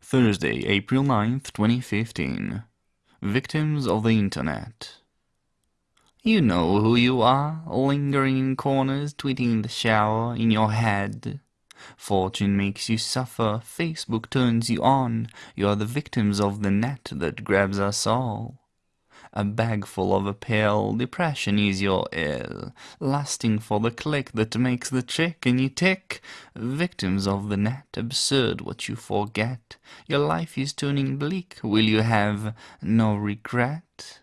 Thursday, April 9th, 2015. Victims of the Internet. You know who you are, lingering in corners, tweeting in the shower, in your head. Fortune makes you suffer, Facebook turns you on, you are the victims of the net that grabs us all. A bag full of a pill, depression is your ill, lasting for the click that makes the trick and you tick. Victims of the net, absurd what you forget, your life is turning bleak, will you have no regret?